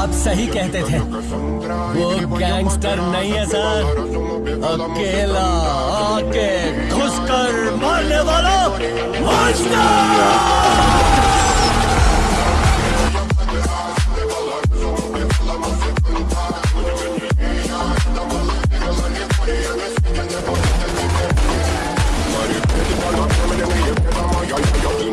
आप सही कहते थे। वो गैंगस्टर नहीं है सर। अकेला आके घुसकर मारने वाला